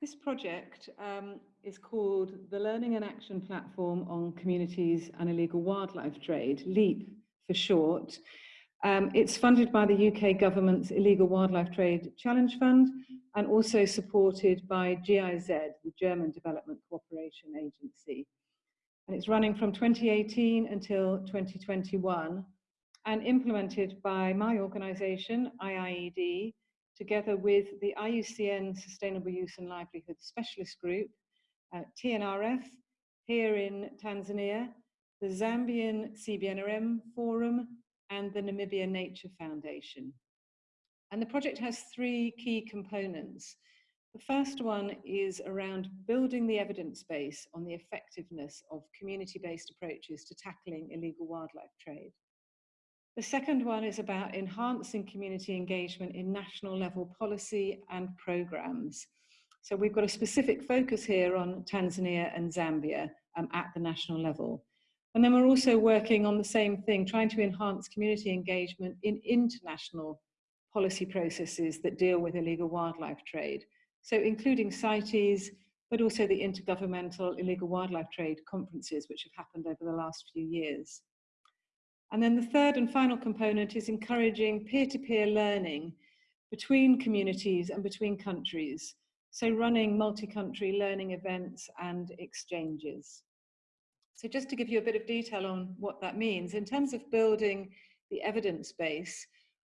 This project um, is called the Learning and Action Platform on Communities and Illegal Wildlife Trade, LEAP for short. Um, it's funded by the UK government's Illegal Wildlife Trade Challenge Fund and also supported by GIZ, the German Development Cooperation Agency. And it's running from 2018 until 2021 and implemented by my organisation, IIED, together with the IUCN Sustainable Use and Livelihood Specialist Group, uh, TNRF, here in Tanzania, the Zambian CBNRM Forum, and the Namibia Nature Foundation. And the project has three key components. The first one is around building the evidence base on the effectiveness of community-based approaches to tackling illegal wildlife trade. The second one is about enhancing community engagement in national level policy and programs. So we've got a specific focus here on Tanzania and Zambia um, at the national level. And then we're also working on the same thing, trying to enhance community engagement in international policy processes that deal with illegal wildlife trade. So including CITES, but also the Intergovernmental Illegal Wildlife Trade conferences, which have happened over the last few years. And then the third and final component is encouraging peer-to-peer -peer learning between communities and between countries. So running multi-country learning events and exchanges. So just to give you a bit of detail on what that means, in terms of building the evidence base,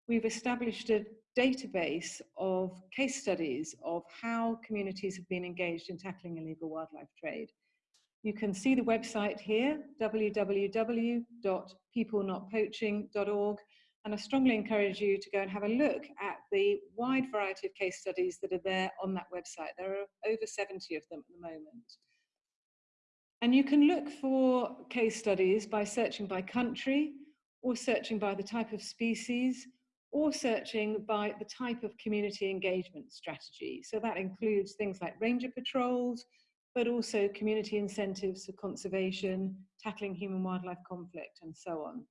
we've established a database of case studies of how communities have been engaged in tackling illegal wildlife trade. You can see the website here, www.peoplenotpoaching.org, and I strongly encourage you to go and have a look at the wide variety of case studies that are there on that website. There are over 70 of them at the moment. And you can look for case studies by searching by country, or searching by the type of species, or searching by the type of community engagement strategy. So that includes things like ranger patrols, but also community incentives for conservation, tackling human wildlife conflict, and so on.